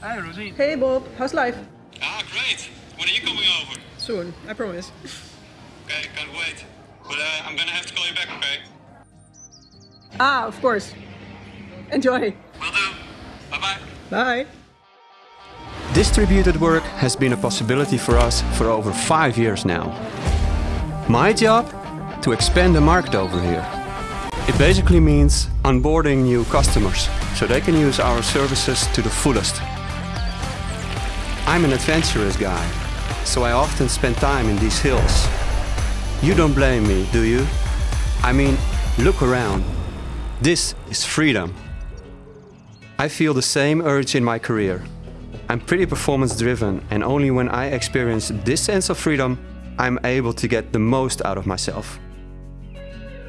Hi, Rosie. Hey Bob, how's life? Ah, great. When are you coming over? Soon, I promise. Okay, can't wait. But uh, I'm gonna have to call you back, okay? Ah, of course. Enjoy. Will do. Bye-bye. Bye. Distributed work has been a possibility for us for over five years now. My job? To expand the market over here. It basically means onboarding new customers so they can use our services to the fullest. I'm an adventurous guy, so I often spend time in these hills. You don't blame me, do you? I mean, look around. This is freedom. I feel the same urge in my career. I'm pretty performance driven and only when I experience this sense of freedom, I'm able to get the most out of myself.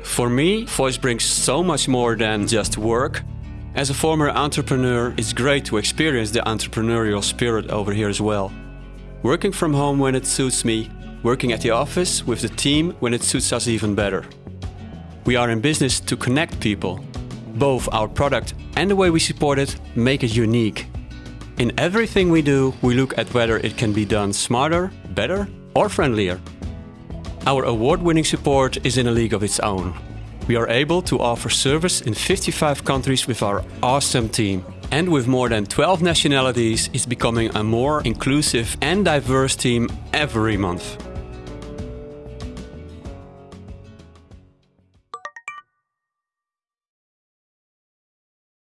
For me, voice brings so much more than just work. As a former entrepreneur, it's great to experience the entrepreneurial spirit over here as well. Working from home when it suits me, working at the office with the team when it suits us even better. We are in business to connect people. Both our product and the way we support it make it unique. In everything we do, we look at whether it can be done smarter, better or friendlier. Our award-winning support is in a league of its own. We are able to offer service in 55 countries with our awesome team. And with more than 12 nationalities, it's becoming a more inclusive and diverse team every month.